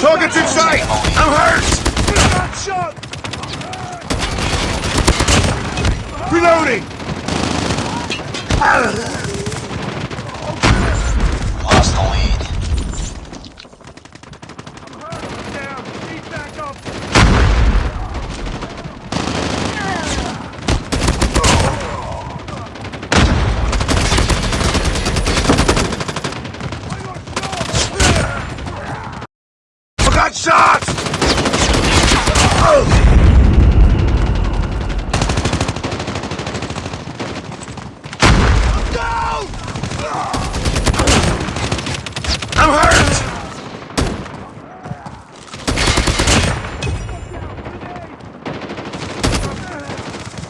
Targets in sight! I'm hurt! Reloading! Lost the lead. Down! Need backup! I got shot! I'm hurt!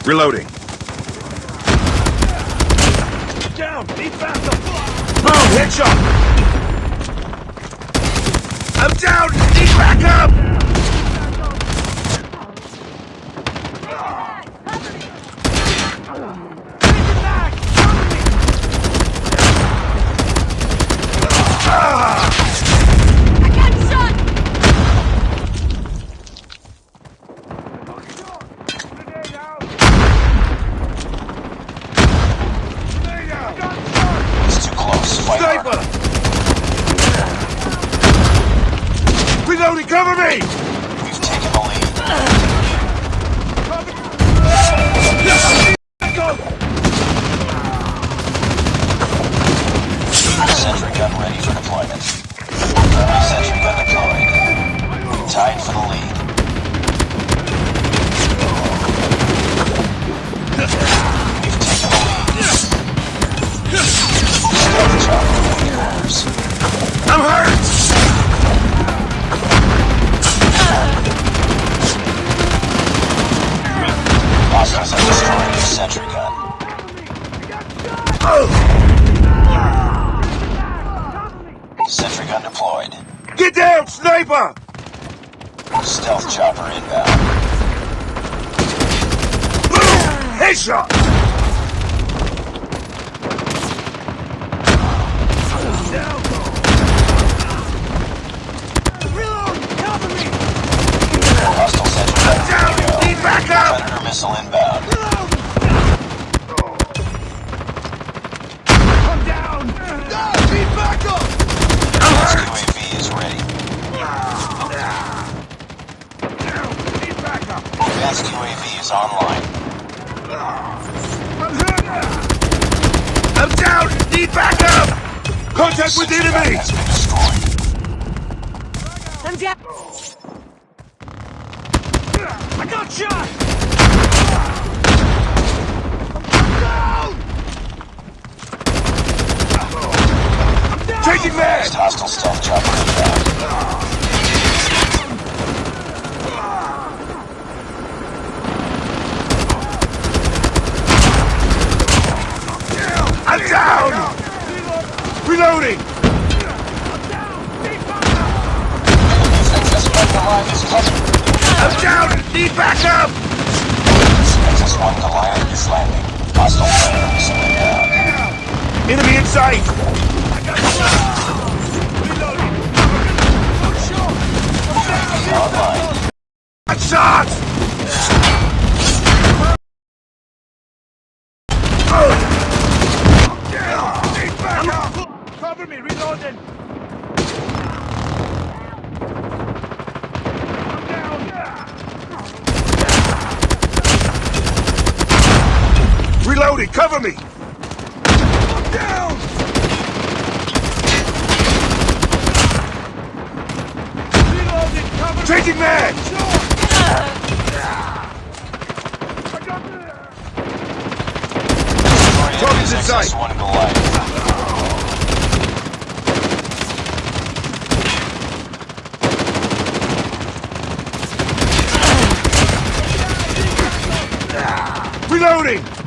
Reloading. Down! Need backup! Boom! Headshot! I'm down! Need backup! I got shot! Grenade out! Grenade out! It's too close. Fight Sniper! Cover me! We've taken the lead. Sentry gun. Sentry gun deployed. Get down, sniper! Stealth chopper inbound. Headshot! Hostile sentry gun Down! ready to go. Need backup! Predator missile inbound. I'm down! Need backup! I'm Advanced hurt! UAV is ready. Need backup! Advanced UAV is online. I'm hurt! I'm down! Need backup! Contact with the enemy! has been. I'm down! I got shot! Down! Changing man! Hostile stealth chopper inbound. I'm down! Reloading! I'm down! Need backup! XS-1 Goliath is landing. Hostile. Enemy in sight! Reloading! Cover me! I'm down! Reloading, cover me! Changing mag! Shot! I got the... Target's in sight. XS-1 Goliath. Reloading!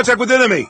Contact with enemy!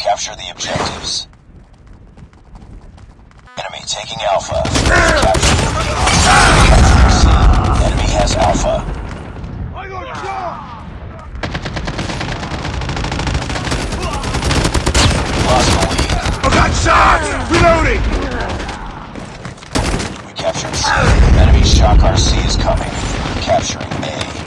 Capture the objectives. Enemy taking Alpha. Capture. Enemy has Alpha. Lost the lead. I got shot! Reloading! We captured C. Enemy Shock RC is coming. Capturing A.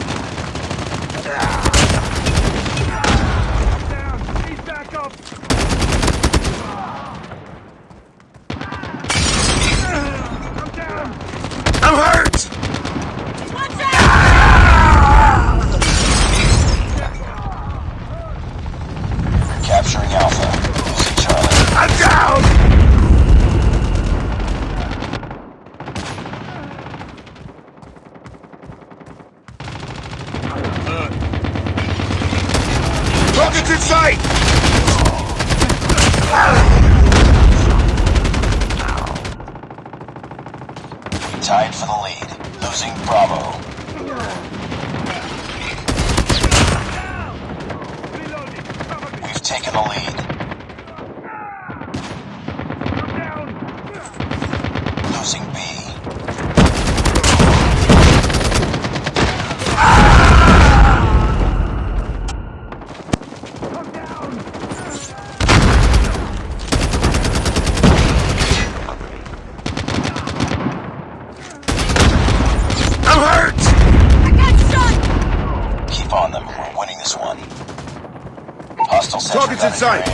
Targets in sight.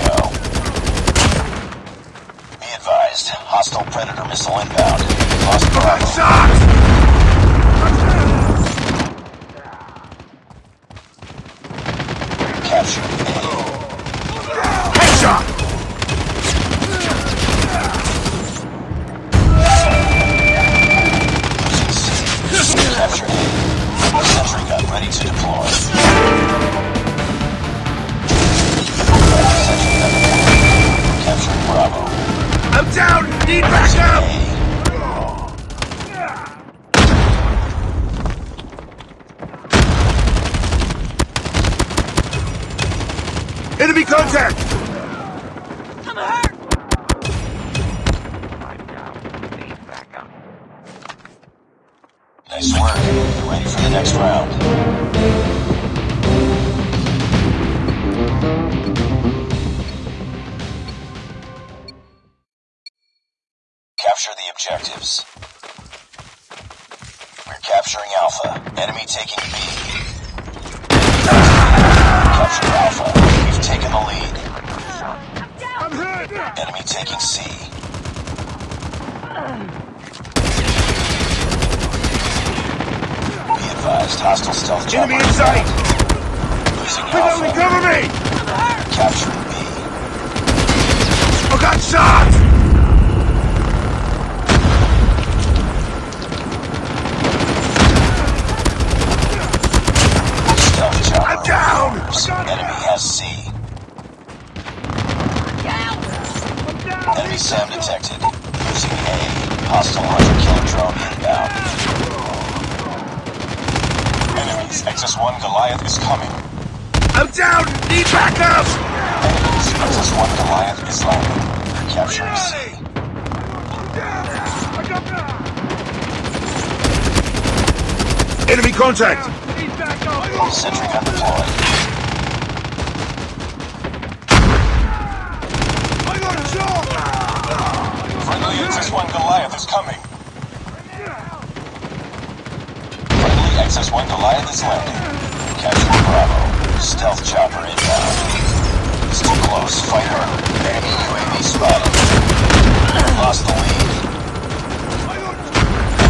Be advised. Hostile Predator missile inbound. Bravo. Nice work. You're ready for the next round. Capture the objectives. We're capturing Alpha. Enemy taking B. Capture Alpha. We've taken the lead. I'm hurt! Enemy taking C. Advised, hostile stealth. Enemy in sight! Losing Alpha. cover me! Capturing B. I got shot! Stealth chopper. I'm down! Enemy has C. Down! I'm down! Enemy SAM detected. Losing A. Hostile hunter killer drone inbound. Enemies. XS-1 Goliath is coming. I'm down! Need backup! Enemies. XS-1 Goliath is landing. Capturing C. I got! Enemy contact! Need backup! Sentry gun deployed. I got shot! Friendly XS-1 Goliath is coming. Friendly XS-1 Goliath is landing. Capturing Bravo. Stealth chopper inbound. Still close. Fight harder. Enemy UAV spotted. Lost the lead.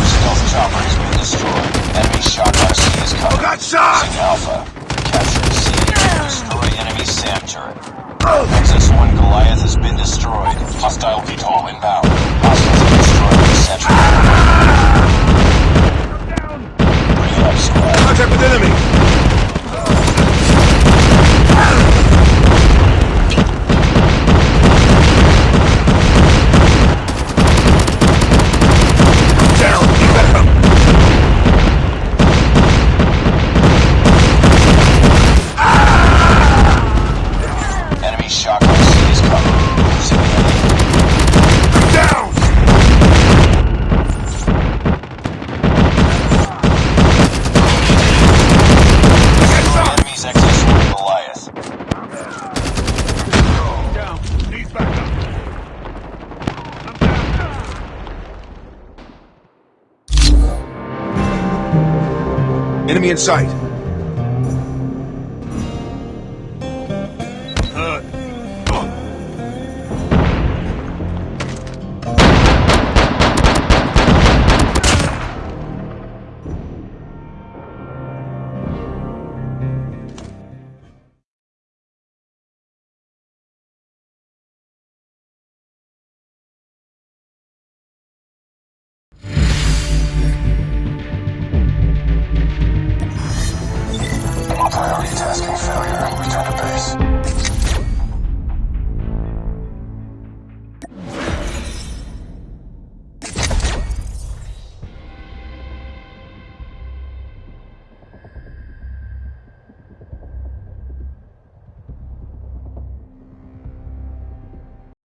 Stealth chopper has been destroyed. Enemy shock RC is coming. I got shot! Alpha. Capturing C. Destroy enemy SAM turret. Oh, XS-1 Goliath has been destroyed. Hostile VTOL inbound. Hostiles have destroyed the sentry. Contact with enemy! Enemy in sight.